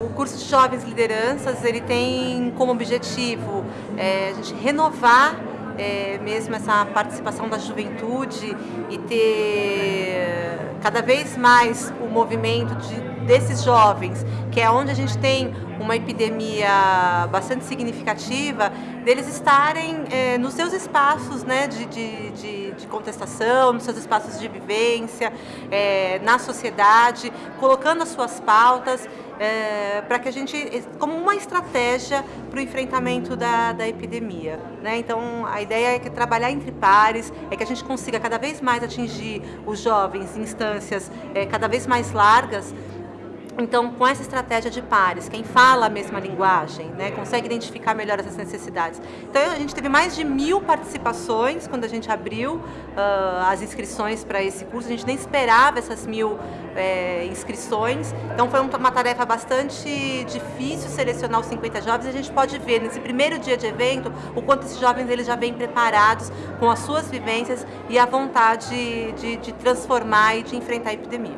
O curso de Jovens Lideranças, ele tem como objetivo é, a gente renovar é, mesmo essa participação da juventude e ter cada vez mais movimento de, desses jovens, que é onde a gente tem uma epidemia bastante significativa, deles estarem é, nos seus espaços né, de, de, de, de, contestação, nos seus espaços de vivência, é, na sociedade, colocando as suas pautas, é, para que a gente, como uma estratégia para o enfrentamento da, da epidemia. Né? Então, a ideia é que trabalhar entre pares, é que a gente consiga cada vez mais atingir os jovens em instâncias é, cada vez mais largas, então, com essa estratégia de pares, quem fala a mesma linguagem, né, consegue identificar melhor essas necessidades. Então, a gente teve mais de mil participações quando a gente abriu uh, as inscrições para esse curso. A gente nem esperava essas mil é, inscrições. Então, foi uma tarefa bastante difícil selecionar os 50 jovens. A gente pode ver nesse primeiro dia de evento o quanto esses jovens eles já vêm preparados com as suas vivências e a vontade de, de transformar e de enfrentar a epidemia.